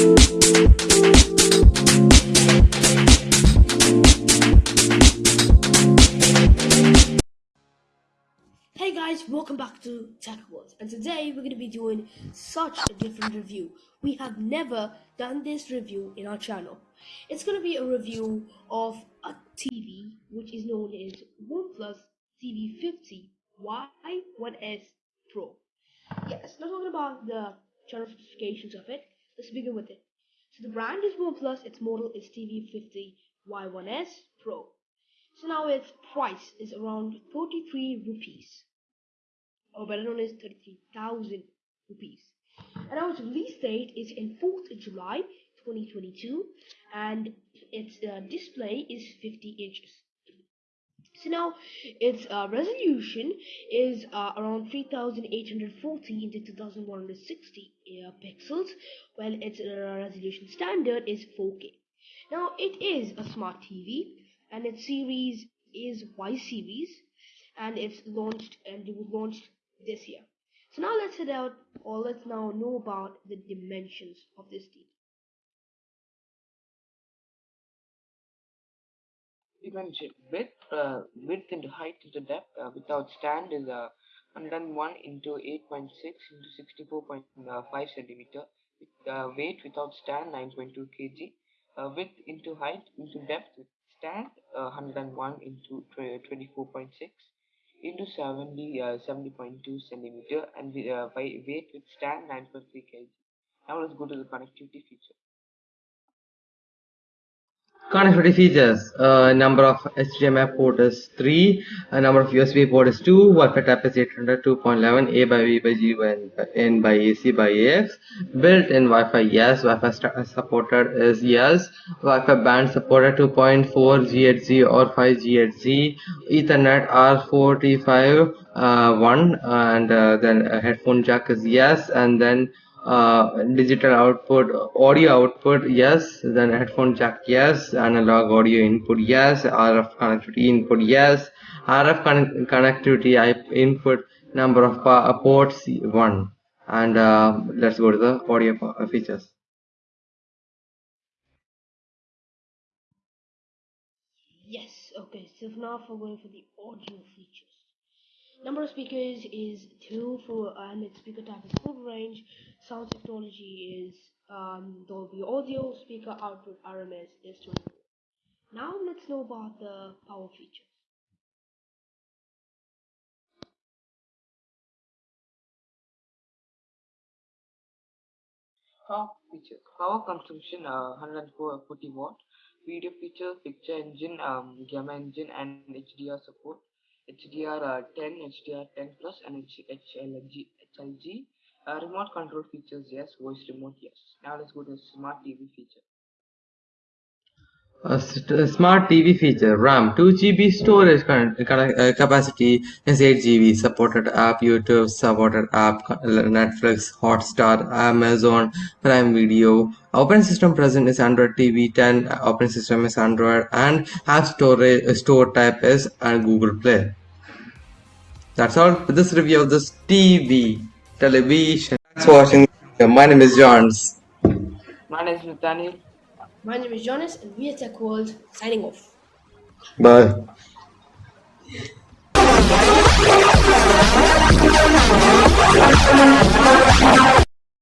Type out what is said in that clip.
Hey guys, welcome back to Tech World, and today we're going to be doing such a different review. We have never done this review in our channel. It's going to be a review of a TV which is known as OnePlus TV50 Y1S Pro. Yes, not talking about the general specifications of it. Let's begin with it. So the brand is OnePlus, its model is TV50 Y1S Pro. So now its price is around 43 rupees or better known as 33,000 rupees. And now its release date is in 4th July 2022 and its uh, display is 50 inches. So now its uh, resolution is uh, around 3840 into 2160 uh, pixels while its uh, resolution standard is 4K. Now it is a smart TV and its series is Y series and it's launched and it was launched this year. So now let's head out or let's now know about the dimensions of this TV. Width, uh, width into height into depth uh, without stand is uh, 101 into 8.6 into 64.5 centimeter. With, uh, weight without stand 9.2 kg. Uh, width into height into depth with stand uh, 101 into 24.6 into 70 uh, 70.2 centimeter and uh, weight with stand 9.3 kg. Now let's go to the connectivity feature. Connectivity features uh, number of HDMI port is 3 a number of USB port is 2 Wi-Fi type is 800 2.11 A by B by G by N by AC by AX built-in Wi-Fi yes Wi-Fi supported is yes. Wi-Fi band supported 2.4 GHz or 5 GHz Ethernet R45 uh, 1 and uh, then headphone jack is yes and then uh, digital output audio output yes. Then headphone jack yes. Analog audio input yes. Rf connectivity input yes. Rf con connectivity input number of uh, ports one. And uh, let's go to the audio features. Yes okay. So now for going for the audio features Number of speakers is 2 for and its speaker type is full range. Sound technology is um, Dolby Audio. Speaker output RMS is 24. Now let's know about the power features. Power features. Power consumption uh, 140 watt. Video features, picture engine, um, gamma engine, and HDR support. HDR10, uh, HDR10 Plus, and HLG. HLG. Uh, remote control features, yes. Voice remote, yes. Now let's go to smart TV feature. Uh, A smart TV feature RAM 2 GB storage uh, uh, capacity is 8 GB supported app YouTube supported app Netflix Hotstar Amazon Prime Video operating system present is Android TV 10 operating system is Android and app store store type is and Google Play that's all for this review of this TV television thanks for watching my name is Johns my name is Nathaniel my name is Jonas, and we are Tech World signing off. Bye.